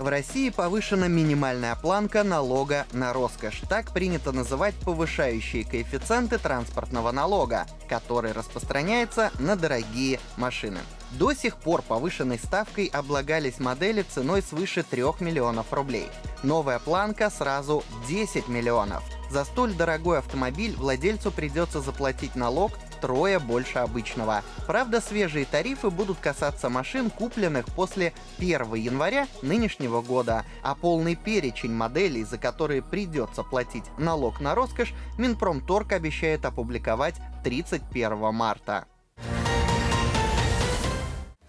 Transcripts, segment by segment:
В России повышена минимальная планка налога на роскошь. Так принято называть повышающие коэффициенты транспортного налога, который распространяется на дорогие машины. До сих пор повышенной ставкой облагались модели ценой свыше 3 миллионов рублей. Новая планка сразу 10 миллионов. За столь дорогой автомобиль владельцу придется заплатить налог втрое больше обычного. Правда, свежие тарифы будут касаться машин, купленных после 1 января нынешнего года, а полный перечень моделей, за которые придется платить налог на роскошь, Минпромторг обещает опубликовать 31 марта.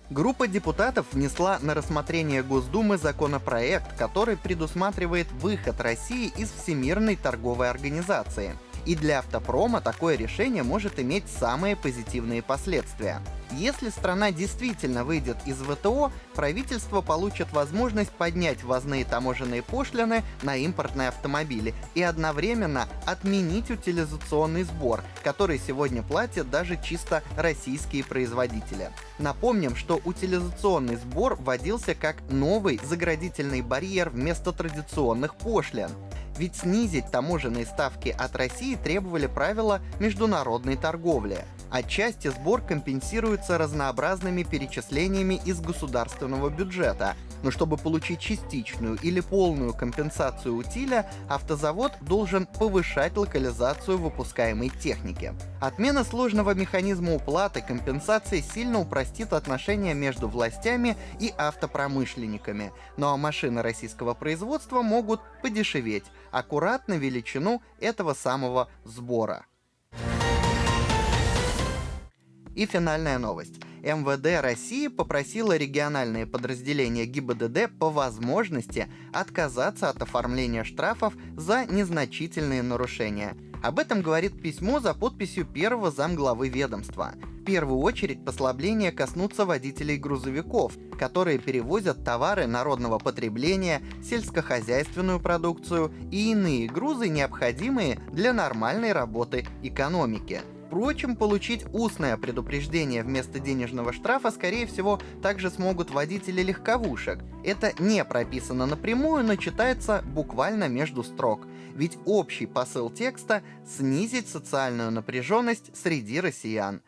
Группа депутатов внесла на рассмотрение Госдумы законопроект, который предусматривает выход России из Всемирной торговой организации. И для автопрома такое решение может иметь самые позитивные последствия. Если страна действительно выйдет из ВТО, правительство получит возможность поднять ввозные таможенные пошлины на импортные автомобили и одновременно отменить утилизационный сбор, который сегодня платят даже чисто российские производители. Напомним, что утилизационный сбор вводился как новый заградительный барьер вместо традиционных пошлин. Ведь снизить таможенные ставки от России требовали правила международной торговли. Отчасти сбор компенсируется разнообразными перечислениями из государственного бюджета, но чтобы получить частичную или полную компенсацию утиля, автозавод должен повышать локализацию выпускаемой техники. Отмена сложного механизма уплаты компенсации сильно упростит отношения между властями и автопромышленниками, ну а машины российского производства могут подешеветь, аккуратно величину этого самого сбора. И финальная новость. МВД России попросила региональные подразделения ГИБДД по возможности отказаться от оформления штрафов за незначительные нарушения. Об этом говорит письмо за подписью первого замглавы ведомства. В первую очередь послабления коснутся водителей грузовиков, которые перевозят товары народного потребления, сельскохозяйственную продукцию и иные грузы, необходимые для нормальной работы экономики. Впрочем, получить устное предупреждение вместо денежного штрафа, скорее всего, также смогут водители легковушек. Это не прописано напрямую, но читается буквально между строк. Ведь общий посыл текста — снизить социальную напряженность среди россиян.